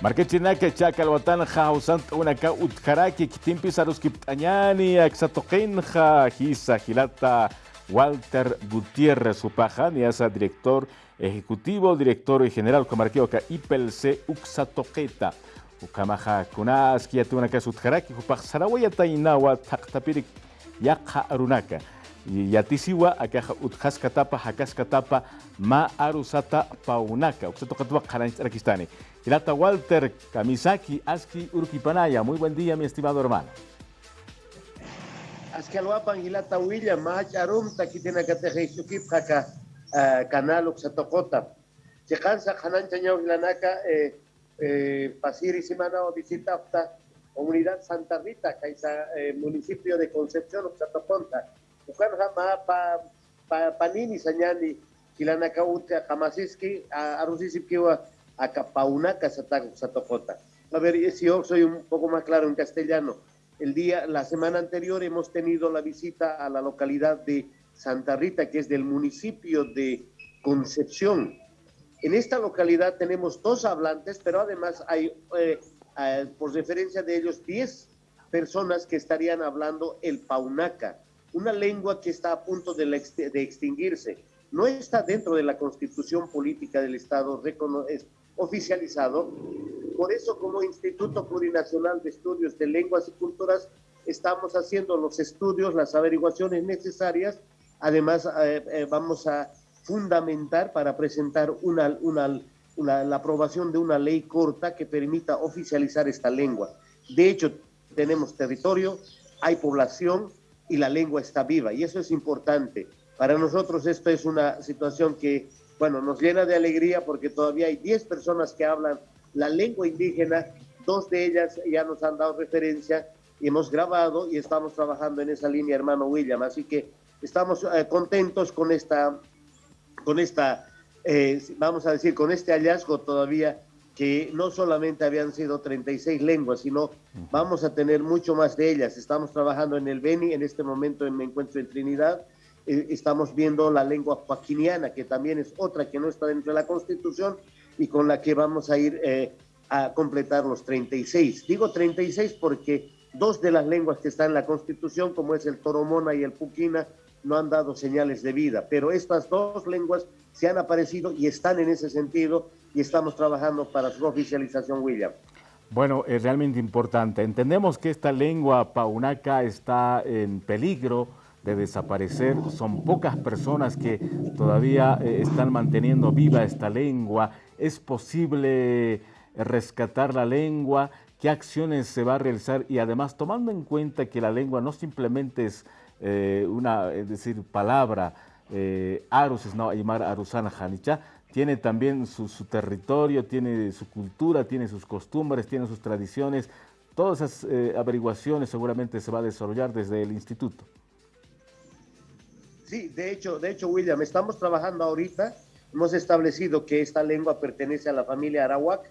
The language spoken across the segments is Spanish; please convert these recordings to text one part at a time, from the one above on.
Marquechinaka chakalwatan jausant unaka utjaraki kitimpi saruskiptañani axatoqinja hisa hilata Walter Gutiérrez Upajan y asa director ejecutivo, director general comarquioca IPLC Uxatoqueta. Ukamaja kunaski yatunaka sutjaraki upaj sarawayata inawa taqtapirik yaqa arunaka. Yatisiwa akaja utjaskatapa hakaskatapa ma arusata paunaka. Uxatoqatwa qaranch'arakistani. Hilata Walter Kamisaki Aski Urquipanaya. Muy buen día, mi estimado hermano. Askalwapan Hilata William, Mahacharum, Takitina Katejisukip, Haka, Canal Uxatokota. Chekansa, Hanan Chañao Hilanaka, Pasiri Simana o visita hasta Comunidad Santa Rita, Kaisa, municipio de Concepción, Uxatoconta. Ukanja Ma Panini Sañani, Hilanaka Ute, Kamasiski, Arusisipkiwa, Acapauna, Casataco, Satocota. A ver, si yo soy un poco más claro en castellano. El día, la semana anterior hemos tenido la visita a la localidad de Santa Rita, que es del municipio de Concepción. En esta localidad tenemos dos hablantes, pero además hay, eh, eh, por referencia de ellos, 10 personas que estarían hablando el paunaca, una lengua que está a punto de, de extinguirse. No está dentro de la constitución política del Estado oficializado. Por eso, como Instituto Plurinacional de Estudios de Lenguas y Culturas, estamos haciendo los estudios, las averiguaciones necesarias. Además, eh, eh, vamos a fundamentar para presentar una, una, una, la aprobación de una ley corta que permita oficializar esta lengua. De hecho, tenemos territorio, hay población y la lengua está viva, y eso es importante. Para nosotros esto es una situación que bueno, nos llena de alegría porque todavía hay 10 personas que hablan la lengua indígena, dos de ellas ya nos han dado referencia, y hemos grabado y estamos trabajando en esa línea, hermano William, así que estamos eh, contentos con esta, con esta eh, vamos a decir, con este hallazgo todavía que no solamente habían sido 36 lenguas, sino vamos a tener mucho más de ellas. Estamos trabajando en el Beni, en este momento me encuentro en Trinidad, eh, estamos viendo la lengua paquiniana, que también es otra que no está dentro de la Constitución y con la que vamos a ir eh, a completar los 36. Digo 36 porque dos de las lenguas que están en la Constitución, como es el toromona y el puquina, no han dado señales de vida, pero estas dos lenguas se han aparecido y están en ese sentido y estamos trabajando para su oficialización, William. Bueno, es realmente importante. Entendemos que esta lengua paunaca está en peligro de desaparecer. Son pocas personas que todavía eh, están manteniendo viva esta lengua. ¿Es posible rescatar la lengua? ¿Qué acciones se va a realizar? Y además, tomando en cuenta que la lengua no simplemente es eh, una, decir, palabra, eh, Arus no llamar Arusana Janicha, tiene también su, territorio, tiene su cultura, tiene sus costumbres, tiene sus tradiciones. Todas esas eh, averiguaciones seguramente se va a desarrollar desde el instituto. Sí, de hecho, de hecho, William, estamos trabajando ahorita, hemos establecido que esta lengua pertenece a la familia Arawak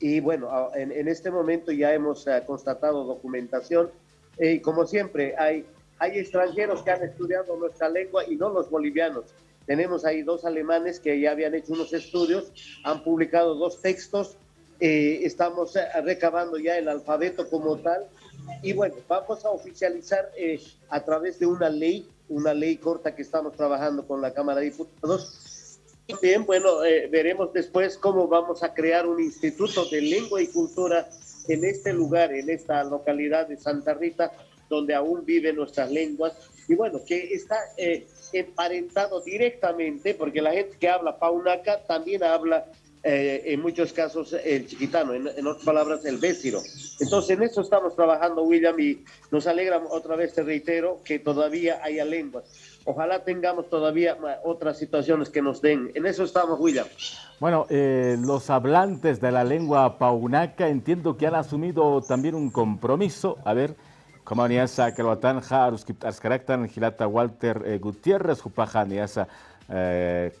y bueno, en, en este momento ya hemos uh, constatado documentación y eh, como siempre hay, hay extranjeros que han estudiado nuestra lengua y no los bolivianos. Tenemos ahí dos alemanes que ya habían hecho unos estudios, han publicado dos textos, eh, estamos eh, recabando ya el alfabeto como tal y bueno, vamos a oficializar eh, a través de una ley una ley corta que estamos trabajando con la Cámara de Diputados. Bien, bueno, eh, veremos después cómo vamos a crear un instituto de lengua y cultura en este lugar, en esta localidad de Santa Rita, donde aún viven nuestras lenguas. Y bueno, que está eh, emparentado directamente, porque la gente que habla paunaca también habla eh, en muchos casos el chiquitano, en, en, otras palabras el béciro. Entonces en eso estamos trabajando, William, y nos alegra otra vez, te reitero, que todavía haya lenguas. Ojalá tengamos todavía otras situaciones que nos den. En eso estamos, William. Bueno, eh, los hablantes de la lengua paunaca entiendo que han asumido también un compromiso. A ver, como niasa que lo atanja, Gilata Walter eh, Gutiérrez, Jupaja, niasa. Eh,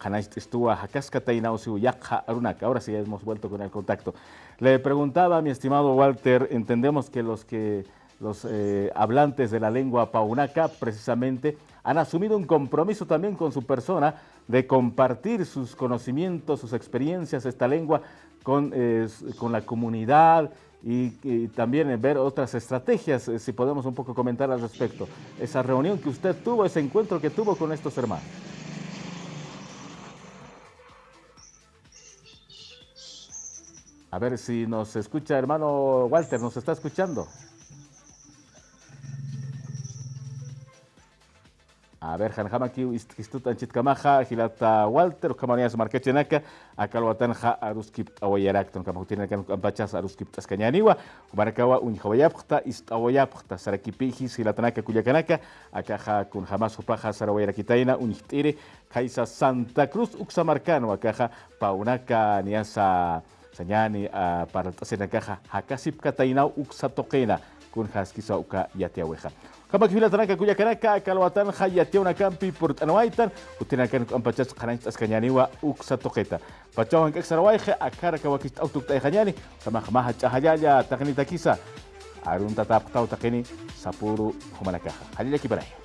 Ahora sí hemos vuelto con el contacto. Le preguntaba mi estimado Walter, entendemos que los que los eh, hablantes de la lengua paunaca precisamente han asumido un compromiso también con su persona de compartir sus conocimientos, sus experiencias, esta lengua, con, con la comunidad y, también ver otras estrategias, si podemos un poco comentar al respecto. Esa reunión que usted tuvo, ese encuentro que tuvo con estos hermanos. A ver si nos escucha, hermano Walter, ¿nos está escuchando? Aberkan hamakiu jamaki istut anchit hilata ah, Walter, kamaria su marquete naka, akal watan ja aruskip awayarak, ton kamutina kan pachas aruskip askañaniwa, barakawa un jawayapta ist awayapta, sarakipiji, hilatanaka kuyakanaka, akaja kun jamás su paja sarawayarakitaina, un hitire, kaisa Santa Cruz uksa uxamarcano, akaja paunaka niasa. Sanyani ah, uh, para tasena kaja hakasip katainau uksatokena kun haskisa uka yatiaweja. Kama kifila tanaka kuya kanaka kalwatan khayatiuna kampi purt anwaitan utinakan ampachas qananchit askanyaniwa uksa akar pachawan kaksarwayje akaraka wakist autukta khanyani sama khamaha chahayaya taqnita kisa arun tatap tau takini sapuru humanakaja halila kibarai.